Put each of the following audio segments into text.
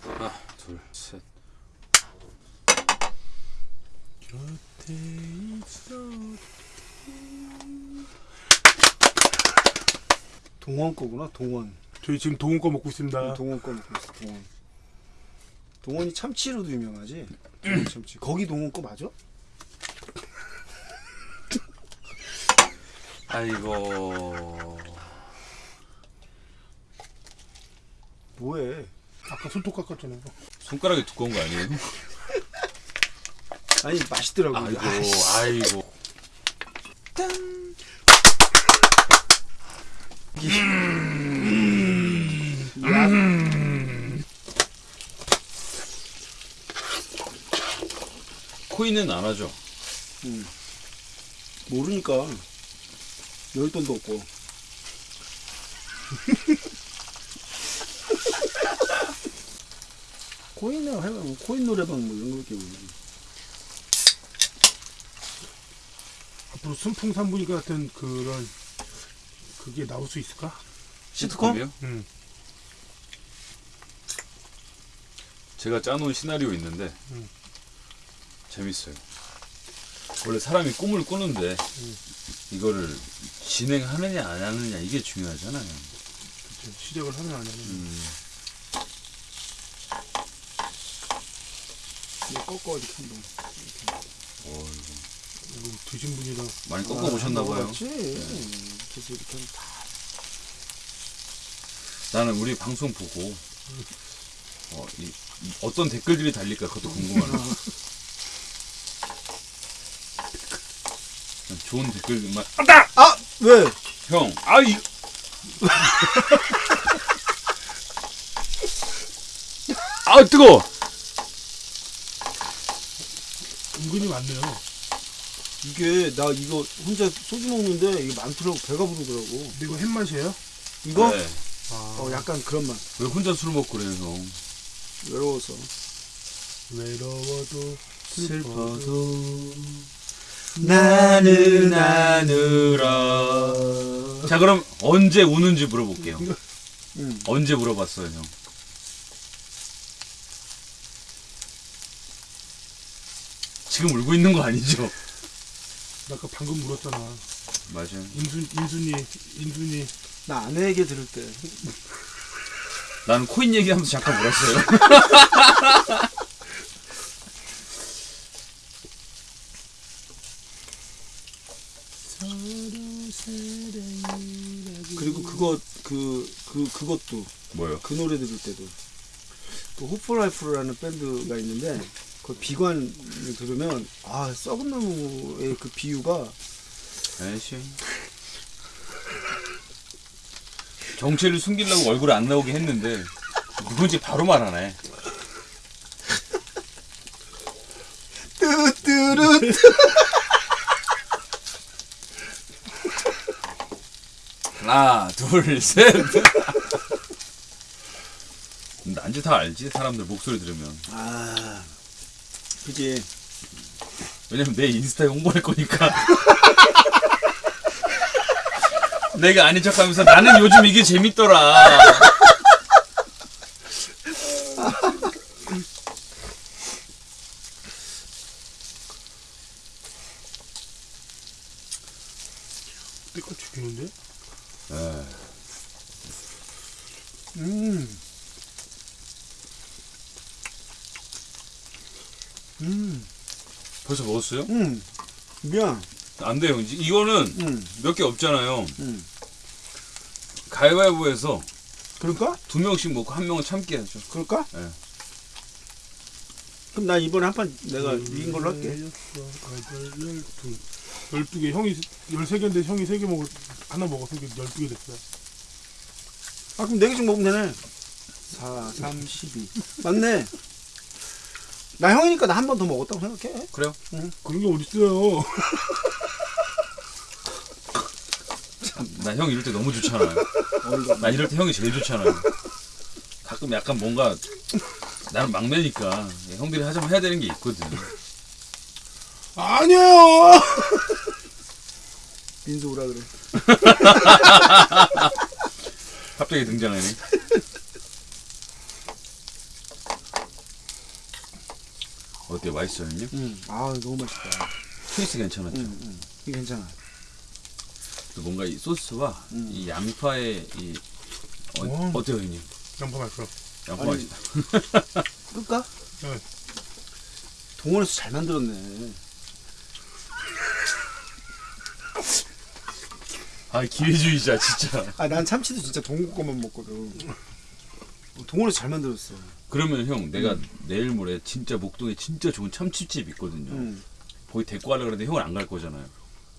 하나, 둘, 셋. 곁에. 동원 거구나 동원 저희 지금 동원 거 먹고 있습니다. 동원 거 먹고 있어 동원 동원이 참치로도 유명하지 동원 참치 거기 동원 거 맞아? 아이고. 뭐해 아까 손톱 깎았잖아 요. 손가락이 두꺼운 거 아니에요? 아니 맛있더라고 아이고. 아이고. 코인은 안 하죠? 모르니까 열 돈도 없고 코인 나 해봐 코인 노래방 뭐 이런 거 이렇게 보지 앞으로 순풍산부인 같은 그런 그게 나올 수 있을까? 시트콤이요? 응. 제가 짜놓은 시나리오 있는데 음. 재밌어요. 원래 사람이 꿈을 꾸는데 이거를 진행하느냐 안 하느냐 이게 중요하잖아요. 그치. 시작을 하면 안 하면. 음. 이거 꺾어 이렇게 한번 어, 이거 드신 분이랑 많이 꺾어 보셨나 봐요. 먹어봤지 그래서 이렇게 하면 다 나는 우리 방송 보고 어, 이, 이 어떤 댓글들이 달릴까 그것도 궁금하네. 좋은 댓글만 아! 왜? 형, 아 이. 아 뜨거. 은근히 많네요. 이게 나 이거 혼자 소주 먹는데 이게 많더라고 배가 부르더라고 근데 이거 햇맛이에요? 이거? 네. 아, 어 약간 그런 맛 왜 혼자 술 먹고 그래요, 형? 외로워서 외로워도 슬퍼도 나는 아느라. 자 그럼 언제 우는지 물어볼게요. 응. 언제 물어봤어요, 형? 지금 울고 있는 거 아니죠? 나 아까 방금 물었잖아. 맞아요. 인순 인순이 인순이 나 아내에게 들을 때 나는 코인 얘기하면서 잠깐 울었어요. 그리고 그거 그, 그 그 것도 뭐요? 그 노래 들을 때도 그 호프라이프라는 밴드가 있는데 그 비관을 들으면 아 썩은 나무의 그 비유가 에이씨. 정체를 숨기려고 얼굴 안 나오게 했는데 누군지 바로 말하네. 뜨뜨르 하나, 둘, 셋. 난지 다 알지 사람들 목소리 들으면. 아 그지 왜냐면 내 인스타에 홍보할 거니까. 내가 아닌 척하면서 나는 요즘 이게 재밌더라. 때껏 죽이는데? 에, 음. 음. 먹었어요? 음. 미안. 안 돼요. 이제 이거는 음. 몇개 없잖아요. 음. 가위바위보해서 그럴까? 두 명씩 먹고 한 명은 참게 하죠. 그럴까? 예. 그럼 나 이번에 한 판 내가 이긴 걸로 할게. 열두 열두 개 형이 열세 개인데 형이 세개 먹을 하나 먹어서 이게 열두 개 됐어요. 아 그럼 네 개씩 먹으면 되네. 4, 3, 12. 맞네. 나 형이니까 나 한 번 더 먹었다고 생각해. 그래요? 그런 게 어딨어요? 나 형 이럴 때 너무 좋잖아요. 어이가 나 이럴 때 형이 제일 좋잖아요. 가끔 약간 뭔가 나는 막내니까 형들이 하자면 해야 되는 게 있거든. 아니에요. 민수 오라 그래. 갑자기 등장하네. 어때요? 맛있어요, 형님? 음. 아 너무 맛있다. 트위스 괜찮았죠? 음, 음. 이게 괜찮아. 또 뭔가 이 소스와 음. 이 양파의 이 어, 음. 어때요, 형님? 양파 맛있어. 양파 아니, 맛있다. 끌까? 네. 동원에서 잘 만들었네. 아 기회주의자 진짜. 아 난 참치도 진짜 동국 거만 먹거든. 동원에서 잘 만들었어. 그러면 형 내가 내일 모레 진짜 목동에 진짜 좋은 참치집 있거든요. 음. 거기 데리고 가려고 그러는데 형은 안 갈 거잖아요.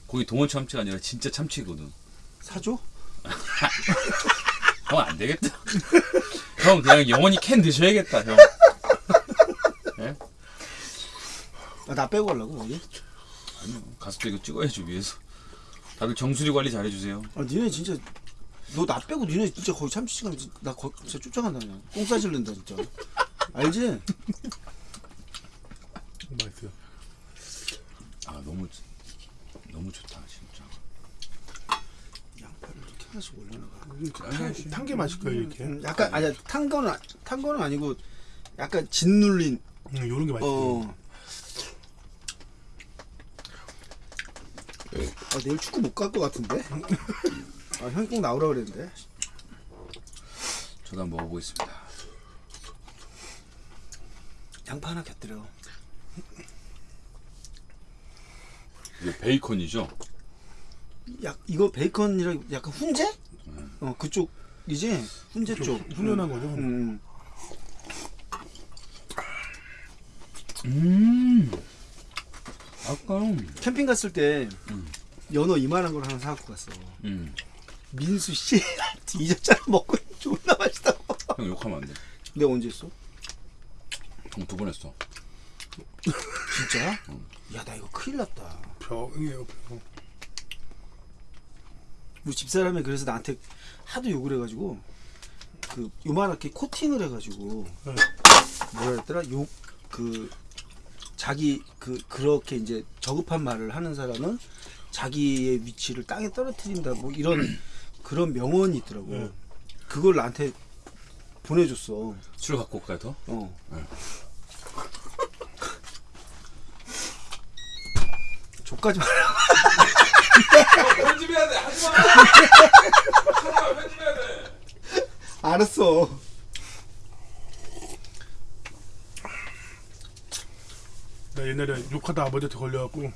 거기 동원 참치가 아니라 진짜 참치거든. 사줘? 형 안 되겠다. 형 그냥 영원히 캔 드셔야겠다 형. 아, 나 빼고 가려고 거기? 아니요 가서 또 이거 찍어야죠 위에서. 다들 정수리 관리 잘해주세요. 아 니네 진짜 너 나 빼고 니네 진짜 거기 참치 가면 나 거, 진짜 쫓아간다 그냥. 똥 싸질른다 진짜. 알지? 맛있어요. 아 너무 너무 좋다 진짜. 양파를 이렇게 하나씩 올려놔가. 음, 탄게 거예요 이렇게. 음, 약간 아니 탄 거는 아- 탄 거는 아니고 약간 짓눌린 음, 요런 게 맛있어. 어. 아 내일 축구 못 갈 것 같은데? 아 형이 꼭 나오라 그랬는데. 저도 한번 먹어보겠습니다. 양파 하나 곁들여. 이게 베이컨이죠? 약 이거 베이컨이랑 약간 훈제? 어 그쪽 이제 훈제 좀 쪽. 훈연한 거죠. 음. 음. 아까 캠핑 갔을 때 음. 연어 이만한 걸 하나 사갖고 갔어. 음. 민수 씨 뒤졌잖아 먹고 존나 맛있다고. 형 욕하면 안 돼. 내가 언제 했어? 형두번 했어. 진짜? 야나 이거 큰일 났다. 병이에요 병. 우리 집사람이 그래서 나한테 하도 욕을 해가지고 그 요만하게 코팅을 해가지고 네. 뭐라 했더라 욕 그 자기 그 그렇게 이제 저급한 말을 하는 사람은 자기의 위치를 땅에 떨어뜨린다 뭐 이런 그런 명언이 있더라고 네. 그걸 나한테 보내줬어 술 갖고 올까요 더? 어 네. 족까지 말 편집해야 돼. 하지 마. 편집해야 돼. 알았어 나 옛날에 욕하다 아버지한테 걸려갖고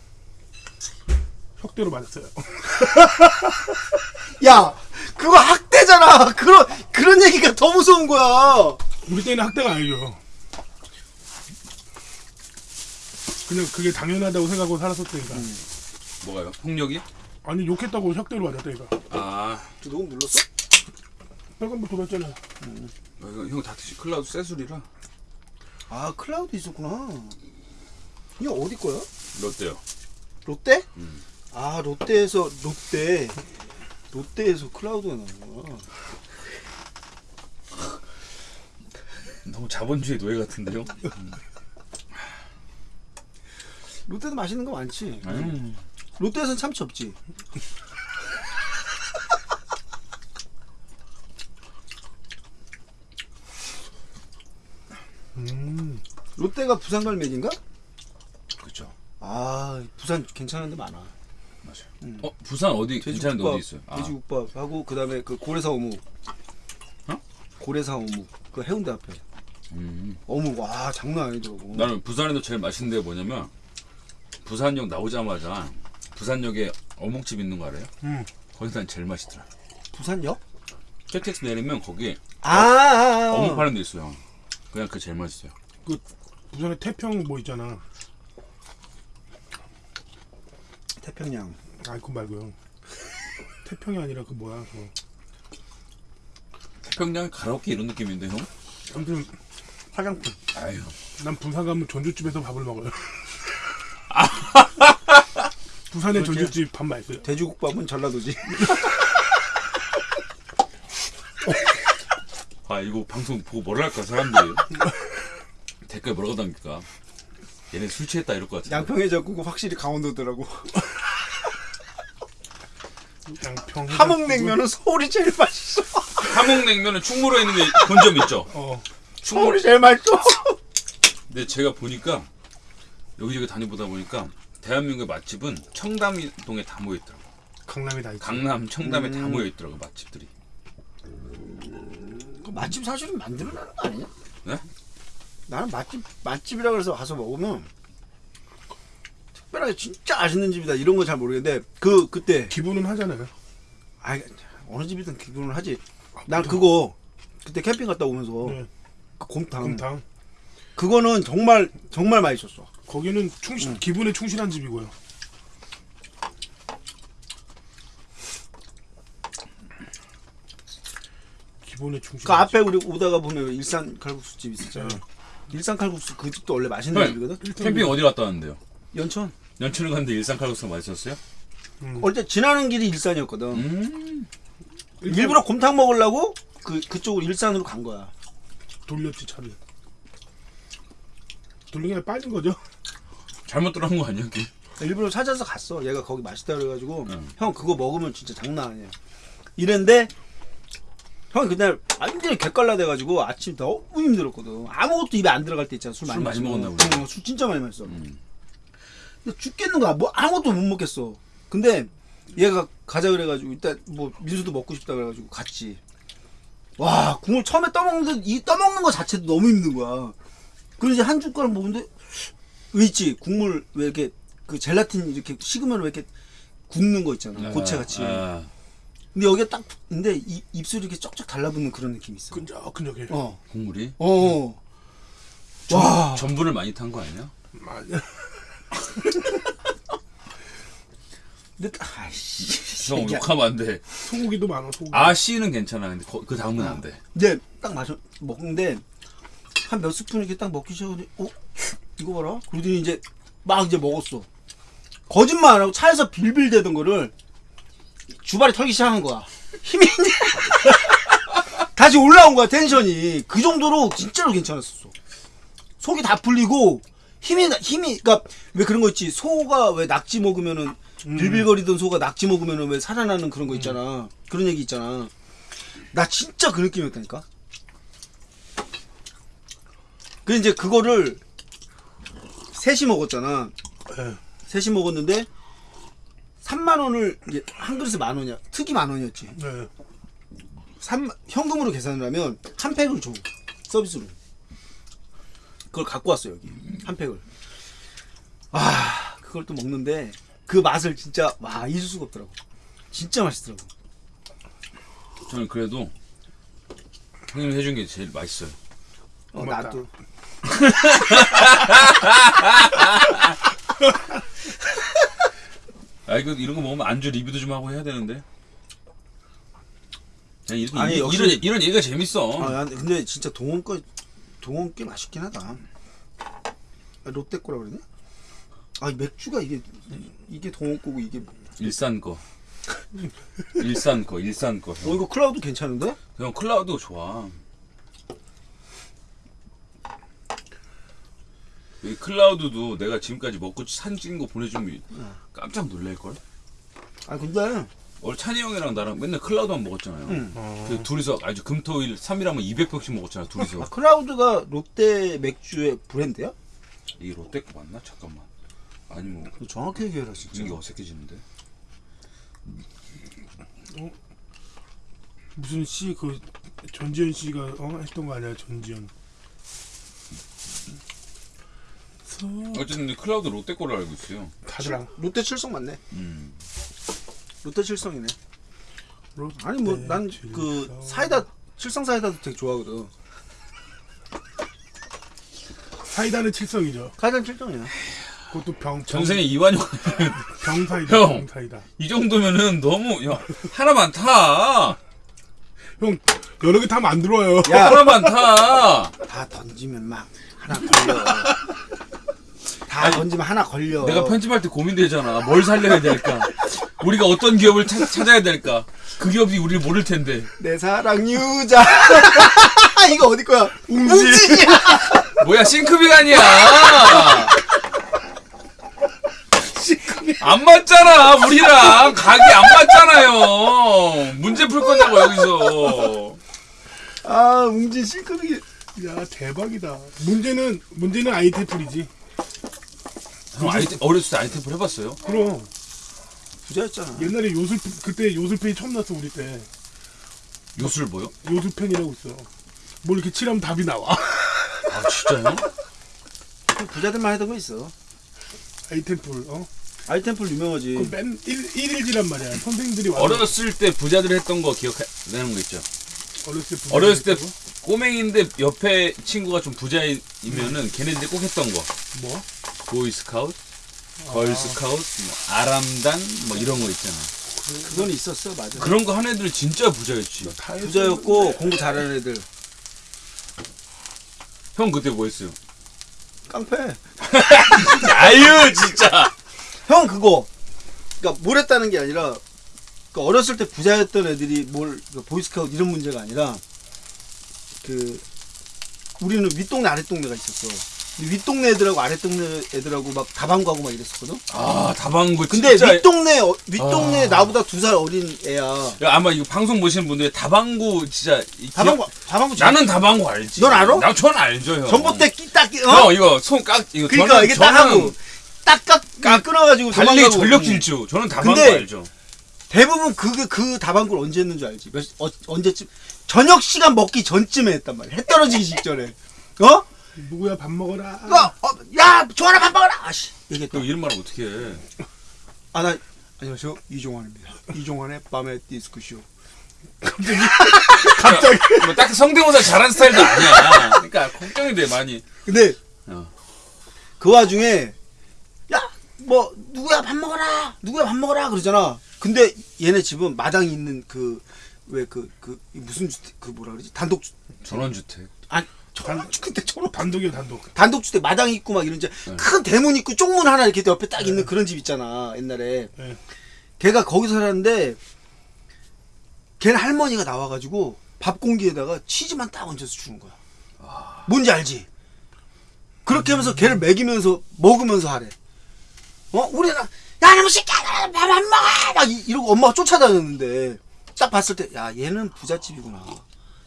혁대로 맞았어요. 야 그거 학대잖아 그런 그런 얘기가 더 무서운 거야 우리 때는 학대가 아니죠. 그냥 그게 당연하다고 생각하고 살았었다니까. 뭐가요? 폭력이? 아니 욕했다고 혁대로 맞았다니까. 아, 녹음 눌렀어? 빨간 불 들어왔잖아. 어, 이거 형다 드시. 클라우드 새 술이라. 아 클라우드 있었구나 이거 어디 거야? 롯데요. 롯데? 음. 아 롯데에서 롯데 롯데에서 클라우드가 나오는구나 너무 자본주의 노예 같은데요? 롯데도 맛있는 거 많지 음. 롯데에서는 참치 없지 음. 롯데가 부산 갈매기인가? 그렇죠. 아 부산 괜찮은 데 많아 맞아요. 음. 어, 부산 어디 괜찮은 데 어디 있어요? 아, 돼지국밥 하고 그 다음에 그 고래사 어묵 어? 고래사 어묵 그 해운대 앞에 음. 어묵 와 장난 아니더라고 나는 부산에도 제일 맛있는 데가 뭐냐면 부산역 나오자마자 부산역에 어묵집 있는 거 알아요? 음. 거기 난 제일 맛있더라. 부산역? KTX 내리면 거기 아, 아, 아. 어묵 파는 데 있어요. 그냥 그 제일 맛있어요. 부산에 태평 뭐 있잖아. 태평양 아 그거 말고요. 태평이 아니라 그 뭐야 저. 태평양 가라오케 이런 느낌인데 형? 아무튼 화장품 아유. 난 부산 가면 전주집에서 밥을 먹어요. 부산의? 전주집 밥 맛있어요. 돼지국밥은 전라도지 아 이거 방송 보고 뭐라 할까 사람들이 댓글 뭐라고 담길까? 얘네 술 취했다 이럴 것 같은데. 양평에 잡고 확실히 강원도더라고 양평 함흥냉면은 서울이 제일 맛있어 함흥냉면은 충무로에 있는 게 본점 있죠. 어 충무로. 서울이 제일 맛있어 근데 제가 보니까 여기저기 다녀보다 보니까 대한민국의 맛집은 청담동에 다 모여 있더라고. 강남이 다 있지. 강남, 청담에 다 음. 모여 있더라고 맛집들이. 그 맛집 사실은 만들어내는 거 아니냐? 네? 나는 맛집 맛집이라 그래서 가서 먹으면 특별하게 진짜 맛있는 집이다 이런 거잘 모르겠는데 그 그때 기분은 하잖아요. 아 어느 집이든 기분을 하지. 난 그거 그때 캠핑 갔다 오면서 네. 그 곰탕 곰탕. 그거는 정말 정말 맛있었어. 거기는 충실 음. 기분에 충실한 집이고요. 기본에 충실. 그 앞에 우리 오다가 보면 일산 칼국수 집 있었잖아. 네. 일산 칼국수 그 집도 원래 맛있는 네. 집이거든. 캠핑 어디 갔다 왔는데요? 연천. 연천을 갔는데 일산 칼국수가 맛있었어요? 음. 어제 지나는 길이 일산이었거든. 음. 일부러 곰탕 먹으려고 그 그쪽으로 일산으로 간 거야. 돌렸지 차를. 돌린 게 아니라 빠진 거죠. 잘못 들어간 거 아니야? 그게? 일부러 찾아서 갔어. 얘가 거기 맛있다 그래가지고 응. 형 그거 먹으면 진짜 장난 아니야. 이랬는데 형 그날 완전히 개깔나 돼가지고 아침 너무 힘들었거든. 아무것도 입에 안 들어갈 때 있잖아. 술 술 많이 많이. 먹었나 보네. 응, 술 진짜 많이 마셨어. 음. 죽겠는 거야. 뭐 아무것도 못 먹겠어. 근데 얘가 가자 그래가지고 일단 뭐 민수도 먹고 싶다 그래가지고 갔지. 와 국물 처음에 떠먹는데 이 떠먹는 거 자체도 너무 힘든 거야. 그래서 이제 한 숟가락 먹는데 왜 있지 국물 왜 이렇게 그 젤라틴 이렇게 식으면 왜 이렇게 굽는 거 있잖아 고체 같이. 아, 근데 여기가 딱 근데 이, 입술이 이렇게 쩍쩍 달라붙는 그런 느낌이 있어. 끈적끈적해. 어, 국물이 어. 와. 전분을 많이 탄 거 아니야? 맞아. 근데 아이씨. 형 욕하면 안 돼. 소고기도 많아. 소고기. 아 씨는 괜찮아. 근데 거- 그 다음은 안 돼. 이제 딱 마셔 먹는데 한 몇 스푼 이렇게 딱 먹기 시작하더니 어 이거 봐라 그러더니 이제 막 이제 먹었어 거짓말 안 하고 차에서 빌빌대던 거를 주발이 털기 시작한 거야 힘이 이제 다시 올라온 거야 텐션이 그 정도로 진짜로 괜찮았었어 속이 다 풀리고 힘이 나- 힘이 그러니까 왜 그런 거 있지 소가 왜 낙지 먹으면은 빌빌거리던 소가 낙지 먹으면은 왜 살아나는 그런 거 있잖아 그런 얘기 있잖아 나 진짜 그 느낌이었다니까. 그 이제 그거를 셋이 먹었잖아. 예. 셋이 먹었는데 3만 원을 이제 한 그릇에 만 원이야. 특이 만 원이었지. 네. 3 현금으로 계산을 하면 한 팩을 줘 서비스로. 그걸 갖고 왔어 여기 한 팩을. 아 그걸 또 먹는데 그 맛을 진짜 와 잊을 수가 없더라고. 진짜 맛있더라고. 저는 그래도 형님이 해준 게 제일 맛있어요. 어, 고맙다. 나도. 아 이거 이런 거 먹으면 안주 리뷰도 좀 하고 해야 되는데. 그냥 이렇게 아니, 이- 역시- 이런 이런 얘기가 재밌어. 아, 야, 근데 진짜 동원 거 동원 꽤 맛있긴 하다. 아, 롯데 거라 그러냐? 아, 이 맥주가 이게 이게 동원 거고 이게 뭐- 일산 거. 일산 거, 일산 거. 어 이거 클라우드 괜찮은데? 형 클라우드 좋아. 이 클라우드도 내가 지금까지 먹고 사진 찍은 거 보내주면 깜짝 놀랄 걸. 아 근데 원래 찬이 형이랑 나랑 맨날 클라우드만 먹었잖아요. 응. 어. 그 둘이서 아주 금토일 3일 하면 200병씩 먹었잖아 둘이서. 아, 클라우드가 롯데 맥주의 브랜드야? 이 롯데 거 맞나? 잠깐만. 아니 뭐너 정확히 얘기해라 진짜. 이게 어색해지는데. 무슨 씨 그 전지현 씨가 어? 했던 거 아니야 전지현. 서 어쨌든 이 클라우드 롯데 거를 알고 있어요. 다들 안. 롯데 칠성 맞네. 음. 롯데 칠성이네. 롯데 아니 뭐 난그 칠성. 사이다 칠성 사이다도 되게 좋아하거든. 사이다는 칠성이죠. 사이다 칠성이야. 그것도 병 전생에 이완용 병 사이다. 형. 병 사이다. 이 정도면은 너무 야 하나만 타. 형 여러 개 타면 안 들어와요. 야, 하나만 타. 다 던지면 막 하나 걸려. 다 던지면 하나 걸려. 내가 편집할 때 고민되잖아. 뭘 살려야 될까? 우리가 어떤 기업을 찾, 찾아야 될까? 그 기업이 우리를 모를 텐데. 내 사랑 유자. 이거 어디 거야? 웅지야. 뭐야 싱크빅 아니야? 안 맞잖아 우리랑 각이 안 맞잖아요. 문제 풀 거냐고 여기서. 아, 웅지 싱크빅. 야 대박이다. 문제는 문제는 아이테플이지. 형 아이템 어렸을 때 아이템플 해봤어요? 그럼 부자였잖아. 옛날에 요술 그때 요술펜이 처음 났어 우리 때 요술 뭐요? 요술펜이라고 있어. 뭘 이렇게 칠하면 답이 나와. 아 진짜요? 부자들만 하던 거 있어. 아이템풀 어? 아이템풀 유명하지. 그맨 일일지란 말이야. 선생님들이 와서 어렸을 때 부자들 했던 거 기억나는 거 있죠? 어렸을 때 부자 어렸을 때? 꼬맹인데 옆에 친구가 좀 부자이면은 걔네들이 꼭 했던 거 뭐? 보이스카웃, 걸스카웃, 뭐 아람단 뭐 이런 거 있잖아 그건 있었어, 맞아. 그런 거 한 애들 진짜 부자였지. 부자였고 공부 잘하는 애들. 형 그때 뭐 했어요? 깡패. 아유 진짜 형 그거. 그러니까 뭘 했다는 게 아니라 그 어렸을 때 부자였던 애들이 뭘그 보이스카우트 이런 문제가 아니라 그 우리는 윗동네 아랫동네가 있었어. 윗동네 애들하고 아랫동네 애들하고 막 다방구하고 막 이랬었거든. 아 다방구 근데 진짜 윗동네 어- 윗동네 아. 나보다 두 살 어린 애야. 야, 아마 이거 방송 보시는 분들이 다방구 진짜 이 다방구 다방구 기억- 나는 다방구 알지 넌 알아? 나전 알죠 형 전봇대 끼딱 끼- 형 어? 이거 손깍 이거 그러니까 저는, 이게 딱 하고 딱깍 깍- 끊어가지고 도망가고. 전력 응. 질주 저는 다방구 알죠 대부분 그게 그 다방구를 언제 했는 줄 알지? 몇, 어, 언제쯤 저녁 시간 먹기 전쯤에 했단 말이야. 해 떨어지기 직전에. 어? 누구야 밥 먹어라. 어, 어, 야, 조하나 밥 먹어라. 아씨, 얘기했다. 형 이런 말 어떻게 해 아, 나 안녕하세요 이종환입니다. 이종환의 밤의 디스크쇼. 갑자기 뭐 딱히 성대모사 잘하는 스타일도 아니야 그러니까 걱정이 돼 많이 근데 어. 그 와중에 야, 뭐 누구야 밥 먹어라. 누구야 밥 먹어라 그러잖아. 근데 얘네 집은 마당이 있는 그 왜 그그 무슨 주택 그 뭐라 그러지? 단독 주 전원주택 저런 근데 저런 단독이야 단독. 단독주택 마당 있고 막 이런 이제 네. 큰 대문 있고 쪽문 하나 이렇게 옆에 딱 있는 그런 집 있잖아 옛날에. 네. 걔가 거기서 살았는데 걔는 할머니가 나와가지고 밥 공기에다가 치즈만 딱 얹어서 주는 거야. 뭔지 알지? 그렇게 하면서 걔를 먹이면서 먹으면서 하래. 어? 우리는 야 너무 새끼야 밥안 먹어! 막 이- 이러고 엄마가 쫓아다녔는데 딱 봤을 때 야 얘는 부잣집이구나.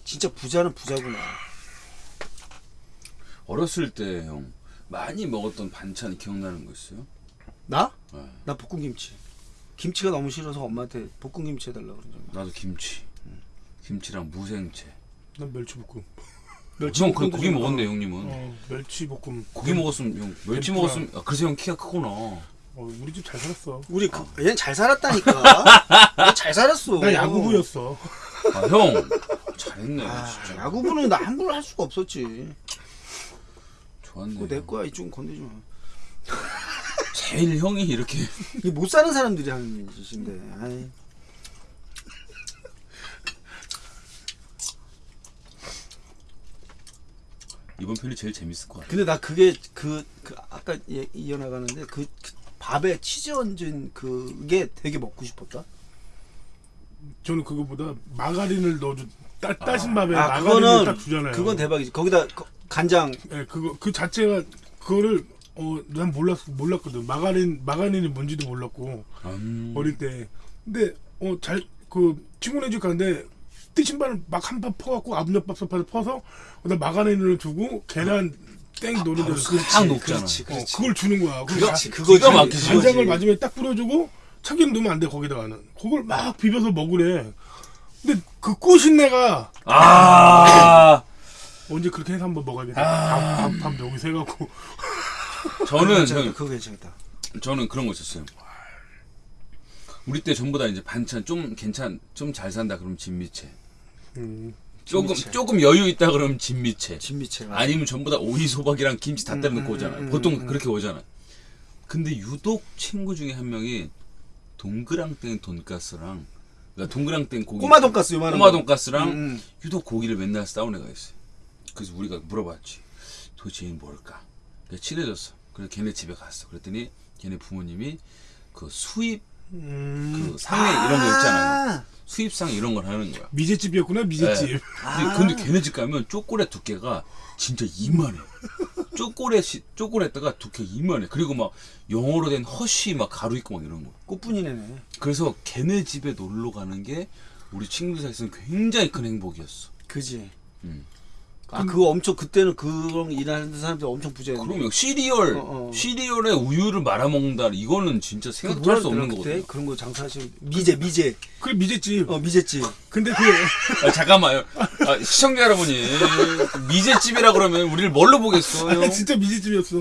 진짜 부자는 부자구나 어렸을 때 형 많이 먹었던 반찬 기억나는 거 있어요? 나? 네. 나 볶음김치. 김치가 너무 싫어서 엄마한테 볶음김치 해달라 그런 적. 나도 김치 김치랑 무생채 난 멸치볶음. 형그 고기 먹었네 형님은 어 멸치볶음. 고기 먹었으면 형 멸치 tempura. 먹었으면 아, 그래서 형 키가 크구나 어 우리 집 잘 살았어. 우리 그, 얘는 잘 살았다니까. 얘잘 살았어. 나 야구부였어. 아 형 잘했네 아, 진짜 야구부는 나 함부로 할 수가 없었지. 좋았네 그거 내 거야 이쪽은 건드지 마. 제일 형이 이렇게 이게 못 사는 사람들이 하는 짓인데. 아이. 이번 편이 제일 재밌을 것 같아 근데 나 그게 그, 그 아까 예- 이어나가는데 그, 그 밥에 치즈 얹은 그게 되게 먹고 싶었다. 저는 그거보다 마가린을 넣어줘. 따, 따신 밥에 아 마가린을 그거는 딱 주잖아요. 그건 대박이지. 거기다 거- 간장 예, 그거 그 자체가 그거를 어 난 몰랐 몰랐거든. 마가린 마가린이 뭔지도 몰랐고 음. 어릴 때. 근데 어 잘 그 친구네 집 가는데 뜨신 밥을 막한밥 퍼갖고 압력밥솥에 퍼서 거기다 마가린을 두고 계란 땡 노른자를 그, 싹 녹잖아 그렇지, 어, 그렇지. 그걸 주는 거야. 그걸 그렇지, 가- 그거 기가 좀- 막히지. 간장을. 마지막에 딱 뿌려주고 참기름 넣으면 안 돼 거기다가는. 그걸 막 비벼서 먹으래. 근데 그 꼬신내가 아 언제 그렇게 해서 한번 먹어야겠다. 아. 밥, 밥, 밥 여기서 해갖고. 저는. 형 그거 괜찮다. 저는 그런 거 있었어요. 우리 때 전부 다 이제 반찬 좀 괜찮 좀 잘 산다 그러면 진미채. 음. 조금 진미채. 조금 여유 있다 그러면 진미채. 진미채가. 아니면 전부 다 오이 소박이랑 김치 다 때려 넣고 음, 오잖아요. 음, 보통 음, 음. 그렇게 오잖아. 근데 유독 친구 중에 한 명이 동그랑땡 돈가스랑 그러니까 동그랑땡 고기 꼬마 돈가스 요만한 꼬마 거. 돈가스랑. 유독 고기를 맨날 싸운 애가 있어요. 그래서 우리가 물어봤지. 도대체 얘는 뭘까? 그래서 친해졌어. 그래서 걔네 집에 갔어. 그랬더니 걔네 부모님이 그 수입 음. 그 상해 이런 거 있잖아요. 수입상 이런 걸 하는 거야. 미제집이었구나 미제집. 네. 아. 근데, 근데 걔네 집 가면 쪼꼬레 두께가 진짜 이만해. 시, 쪼꼬레다가 두께 이만해. 그리고 막 영어로 된 허쉬 막 가루 있고 막 이런 거. 꽃분이네. 그래서 걔네 집에 놀러 가는 게 우리 친구들 사이에서는 굉장히 큰 행복이었어. 그지. 음. 아 그거 엄청 그때는 그런 일하는 사람들 엄청 부자였는데. 그러면 시리얼 어, 어. 시리얼에 우유를 말아 먹는다 이거는 진짜 그 생각도 할수 없는 거거든요. 그때? 그런 거 장사하시는 미제 미제 그래 미제집. 어 미제집. 근데 그 아, 잠깐만요. 아, 시청자 여러분이 미제집이라 그러면 우리를 뭘로 보겠어요? 아니, 진짜 미제집이었어.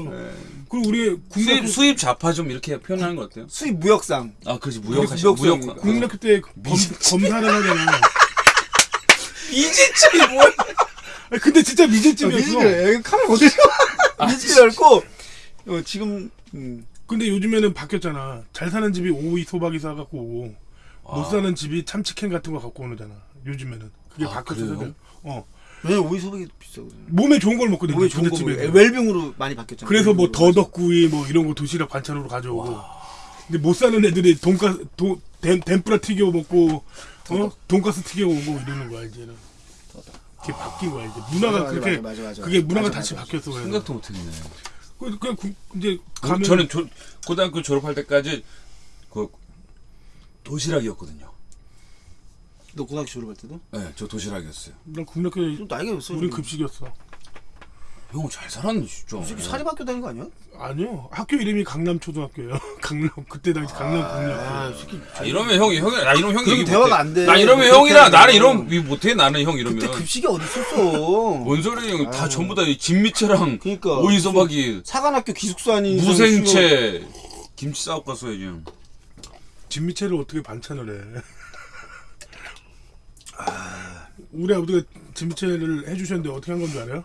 그리고 우리 국민학교 수입 수입 좌파 좀 이렇게 표현하는 거 어때요? 수입 무역상. 아, 그렇지 무역하시 무역 국민학교 때 검, 검사를 하잖아. 미제집이 뭐야? 근데 진짜 미제집이었어. 미제집이래. 카메라 어디 미제집이었고 어, 지금 음. 근데 요즘에는 바뀌었잖아. 잘 사는 집이 오이 소박이 사 갖고 오고 못 아. 사는 집이 참치캔 같은 거 갖고 오잖아. 요즘에는 그게 아, 바뀌었어. 어 왜 오이 소백이 비싸거든. 몸에 좋은 걸 먹거든. 오이 좋은 거 집에. 웰빙으로 많이 바뀌었잖아. 그래서 뭐. 더덕구이 뭐 이런 거 도시락 반찬으로 가져오고. 근데 못 사는 애들이 돈가스 도, 덴, 덴뿌라 튀겨 먹고 어 돈가스 튀겨 오고 이러는 거야 이제는. 그게 바뀐 거야 이제 문화가 맞아, 그렇게 맞아, 맞아, 맞아. 그게 문화가 맞아, 다시 맞아. 바뀌었어. 그래서. 생각도 못했네. 그- 그냥 구- 이제 그, 가면 저는 조, 고등학교 졸업할 때까지 그 도시락이었거든요. 너 고등학교 졸업할 때도? 네, 저 도시락이었어요. 난 국민학교에 좀 나이가 몇 살이야? 우린 급식이었어. 형 잘 살았네 진짜. 솔직히 사립학교 다닌 거 아니야? 아니요. 학교 이름이 강남초등학교예요. 강남 그때 당시 강남국민학교. 아, 솔직히 아, 이러면 형이 형이 나 이러면 형이 그럼 얘기 대화가. 안 돼. 나 이러면 그렇게 형이랑 하면. 나는 이러면 위 못해 나는 형 이러면. 그때 급식이 어디 있었어? 뭔 소리예요? 다 아유. 전부 다 진미채랑 그러니까 오이소박이 사관학교 기숙사 아닌 이상 무생채 김치 싸고 갔어야지. 진미채를 어떻게 반찬을 해? 우리 아버지가 진미채를 해주셨는데 어떻게 한 건 줄 알아요?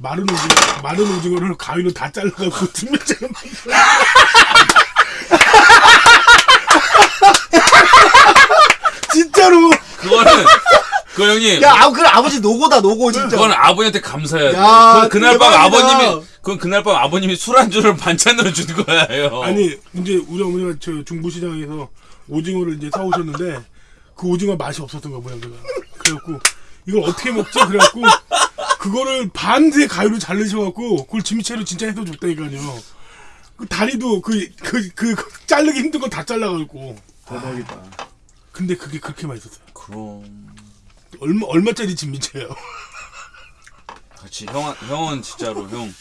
마른 오징어, 마른 오징어를 가위로 다 잘라갖고 진미채를 만들어. 진짜로 그거는 그 형님. 야, 아, 그 아버지 노고다 노고 진짜. 그건 아버지한테 감사해야 돼. 야, 그, 그날 밤 대박이다. 아버님이 그건 그날 밤 아버님이 술 안주를 반찬으로 준 거예요. 아니 이제 우리 어머니가 저 중부시장에서 오징어를 이제 사오셨는데 그 오징어 맛이 없었던 거야 모양새가 그래갖고 이걸 어떻게 먹지 그래갖고 그거를 밤새 가위로 자르셔갖고 그걸 진미채로 진짜 해서 줬다니까요. 그 다리도 그 그 그 자르기 힘든 거다 잘라갖고. 대박이다. 근데 그게 그렇게 맛있었어요. 그럼. 얼마 얼마짜리 진미채예요? 그렇지. 형 형은 진짜로 형.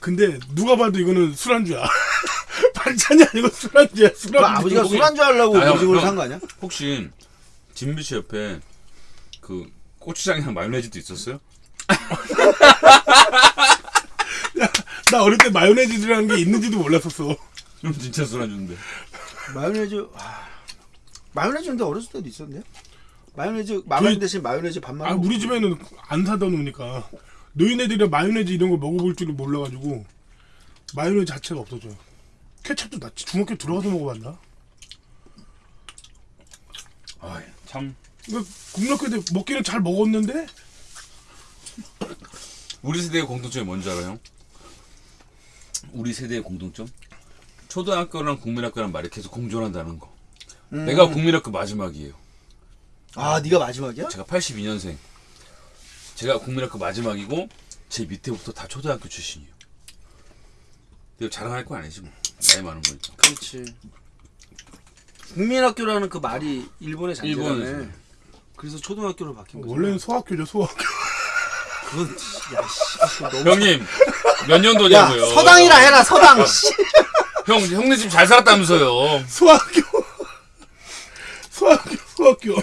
근데 누가 봐도 이거는 술안주야. 반찬이 아니고 술안주야 그 술안주. 아버지가 술 안주 하려고 아, 형, 형. 산거 아니야? 혹시 진미채 옆에 그 고추장이랑 마요네즈도 있었어요? 나 어릴 때 마요네즈라는 게 있는지도 몰랐었어 그럼 진짜 술 안주인데. 마요네즈 아, 마요네즈 근데 어렸을 때도 있었는데. 마요네즈 마요네즈 저희- 대신 마요네즈 반만. 아 우리 집에는 안 사다 놓으니까 노인네들이 마요네즈 이런 거 먹어볼 줄을 몰라가지고 마요네즈 자체가 없어져요. 케첩도 나 중학교 들어가서 먹어봤나? 아, 참때 먹기는 잘 먹었는데 우리 세대의 공통점이 뭔지 알아요? 우리 세대의 공통점? 초등학교랑 국민학교란 말이 계속 공존한다는 거. 음. 내가 국민학교 마지막이에요. 아 네가 마지막이야? 제가 82년생. 제가 국민학교 마지막이고 제 밑에부터 다 초등학교 출신이에요. 이거 자랑할 거 아니지 뭐. 나이 많은 거니까. 그렇지. 국민학교라는 그 말이 일본의 잔재라네. 일본에서. 그래서 초등학교로 바뀐 거지. 원래는 소학교죠 소학교. 그건 야 씨. 너무 형님 몇 야 년도냐고요? 서당이라 해라 서당. 씨. 형 형네 집 잘 살았다면서요? 소학교. 소학교 소학교.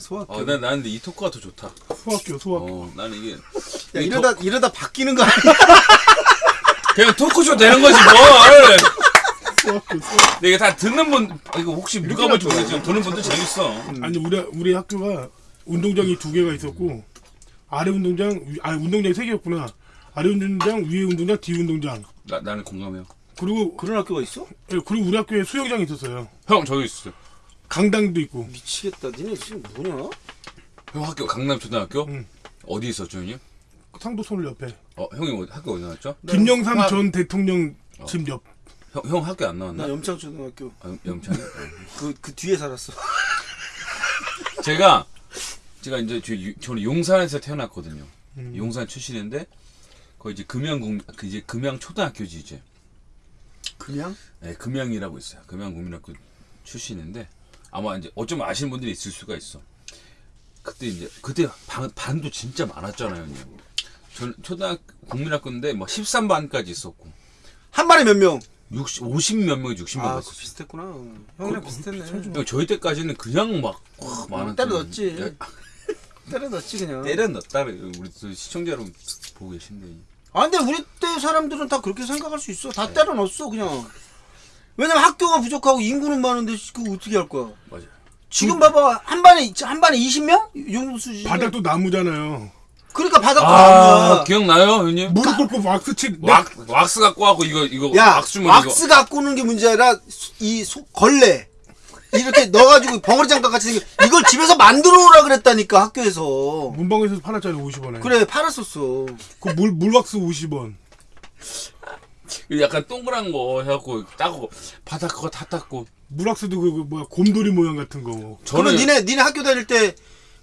소학교. 어, 난 나는 근데 이 토크가 더 좋다. 소학교 소학교. 어, 나는 이게 야 이러다 이러다 바뀌는 거 아니야? 그냥 토크쇼 되는 거지 뭘. 근데 이게 다 듣는 분 이거 혹시 누가 볼지. 모르겠지만 듣는 분들 재밌어. 아니 우리 우리 학교가 운동장이 두 개가 있었고 아래 운동장 위- 아 운동장이 세 개였구나. 아래 운동장 위에 운동장 뒤 운동장. 나 나는 공감해요. 그리고 그런 학교가 있어? 예, 그리고 우리 학교에 수영장이 있었어요. 형 저기 있어요. 강당도 있고. 미치겠다. 니네 지금 뭐냐? 형 학교 강남 초등학교 응. 어디 있었죠 형님? 상도선을 옆에. 어 형이 어디- 학교 어디 나왔죠? 김영삼 아, 전 대통령 집 옆. 형, 형 학교 안 나왔나? 나 염창 초등학교 아, 영창이? 그그 뒤에 살았어. 제가 제가 이제 저, 유- 저는 용산에서 태어났거든요. 음. 용산 출신인데 거기 이제 금양국 그 이제 금양 초등학교지 이제. 그냥? 네, 금양이라고 있어요. 금양국민학교 출신인데 아마 이제 어쩌면 아시는 분들이 있을 수가 있어. 그때 이제 그때 반, 반도 진짜 많았잖아요. 전 초등학교 국민학교인데 뭐 13반까지 있었고 한 반에 몇 명? 60, 50몇 명이 60명 아, 갔었어. 비슷했구나. 형이랑 비슷했네. 저희 때까지는 그냥 막 와, 많았죠. 때려 넣었지. 야, 때려 넣었지 그냥. 때려 넣었다. 우리 또 시청자 여러분 보고 계신데. 아 근데 우리 때 사람들은 다 그렇게 생각할 수 있어. 네. 다 때려 넣었어 그냥. 왜냐면 학교가 부족하고 인구는 많은데 그거 어떻게 할 거야? 맞아. 지금 봐봐 한 반에 한 반에 20명? 이 정도 수준. 바닥도 나무잖아요. 그러니까 바닥도 아, 나무야. 기억나요, 형님? 무릎 꿇고 왁스 치. 왁, 왁스 갖고 하고 이거 이거 야, 왁스 주머니 왁스 갖고 오는 게 문제 아니라 이 소, 걸레 이렇게 넣어가지고 벙어리 장갑 같이 생긴 이걸 집에서 만들어 오라 그랬다니까 학교에서. 문방구에서 팔았잖아요 50원에. 그래 팔았었어. 그 물 물왁스 50원. 이거 약간 동그란 거 해갖고 따고 바닥 그거 다 닦고 물왁스도 그, 그 뭐야 곰돌이 모양 같은 거. 그러면 저는 니네 니네 학교 다닐 때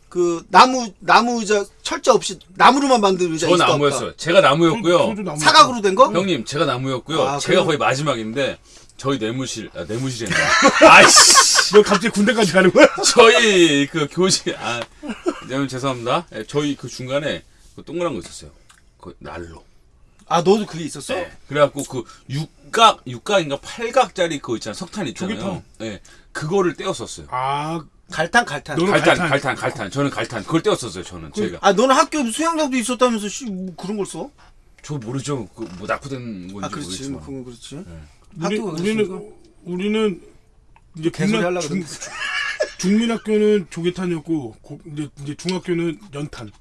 그 나무 나무 의자 철자 없이 나무로만 만든 의자 저 있었다. 나무였어요. 제가 나무였고요. 나무. 사각으로 된 거? 형님 제가 나무였고요. 아, 제가 그럼- 거의 마지막인데 저희 내무실 아, 내무실에 아이씨 너 갑자기 군대까지 가는 거야? 저희 그 교실 아 여러분 죄송합니다. 예, 저희 그 중간에 그 동그란 거 있었어요. 그 난로. 아 너도 그게 있었어? 네. 그래갖고 그 육각 육각인가 팔각짜리 그거 있잖아 석탄 있잖아요. 조개통. 예. 그거를 떼었었어요. 아 갈탄 갈탄. 너는 갈탄, 갈탄. 갈탄, 갈탄. 저는 갈탄. 그걸 떼었었어요, 저는. 제가. 아 너는 학교 수영장도 있었다면서 씨, 뭐 그런 걸 써? 저 모르죠. 그, 뭐, 낙후된 건지 아 그렇지 모르겠지만. 뭐 그건 그렇지. 우리, 학교가 우리는. 우리는 이제 하려고 중. 중민학교는 조개탄이었고 고- 이제 이제 중학교는 연탄.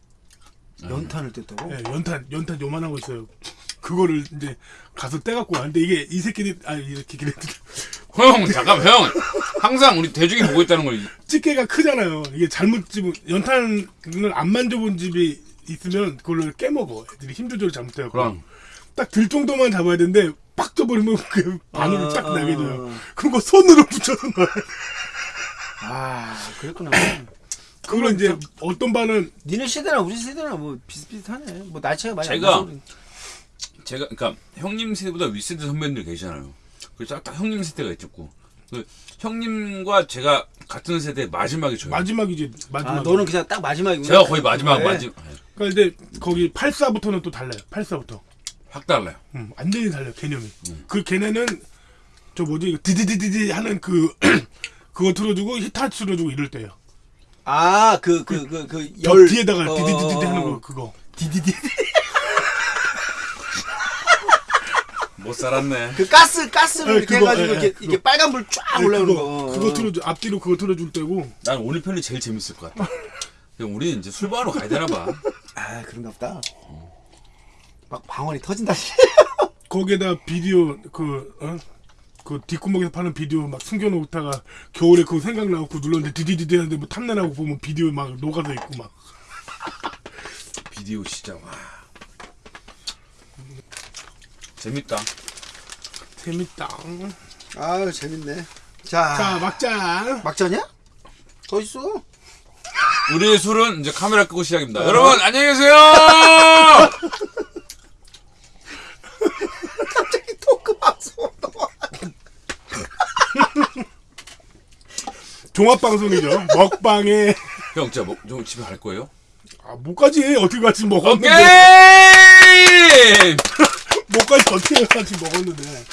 연탄을 뗐다고? 예, 연탄 연탄 요만한 거 있어요. 그거를 이제 가서 떼갖고 왔는데 이게 이 새끼들이 아 이렇게 그래 형, 잠깐, 형. 항상 우리 대중이 보고 있다는 걸. 집게가 크잖아요. 이게 잘못 집은 연탄을 안 만져본 집이 있으면 그걸로 깨먹어. 애들이 힘 조절을 잘못해요. 그럼. 딱 들 정도만 잡아야 되는데 빡 떠버리면 그 바늘을 아, 딱 나게 돼요. 아. 그럼 그거 손으로 붙여서 놔. 아 그랬구나. 그걸 이제 어떤 반은 니네 세대랑 우리 세대랑 뭐 비슷비슷하네. 뭐 나이 차이가 많이 안 제가-. 제가, 그니까, 형님 세대보다 윗세대 선배님들 계시잖아요. 그래서 딱, 딱 형님 세대가 있었고. 그 형님과 제가 같은 세대 마지막이 저예요. 마지막이지 마지막. 아 너는 그냥 딱 마지막이구나. 제가 거의 마지막, 그래. 마지막. 예. 그러니까 이제 거기 84부터는 또 달라요. 84부터. 확 달라요. 음, 완전히 달라요 개념이. 그 걔네는 저 뭐지 이거 디디디디디 하는 그 그거 틀어주고 히타치 틀어주고 이럴 때요. 아그 그 그그저열 뒤에다가 어, 디디디디 어, 하는 어. 거 그거. 디디디 못 살았네. 그 가스 가스를 네, 이렇게 그거, 해가지고 예, 이렇게 예, 이게 그거. 빨간 불 쫙 네, 올라오는 그거 거. 그거 틀어줘 앞뒤로 그거 틀어줄 때고. 난 오늘 편이 제일 재밌을 것 같아. 우리는 이제 술 먹으러 가야 되나 봐. 아 그런가 보다. 막 방언이 터진다. 거기에다 비디오 그 어? 그 뒷구멍에서 파는 비디오 막 숨겨놓다가 겨울에 그거 생각나고 눌렀는데 디디디디 하는데 뭐 탐내나고 보면 비디오 막 녹아서 있고 막 비디오 시장, 와. 재밌다. 재밌다. 아유 재밌네. 자, 자 막장. 막자냐? 더 있어. 우리의 술은 이제 카메라 끄고 시작입니다. 여러분, 안녕히 계세요! 갑자기 토크 방송. 종합 방송이죠. 먹방에 형, 진짜 뭐, 좀 집에 갈 거예요? 아, 못가지 어떻게 같이 먹었는데 오케이! 못가지 어떻게 같이 먹었는데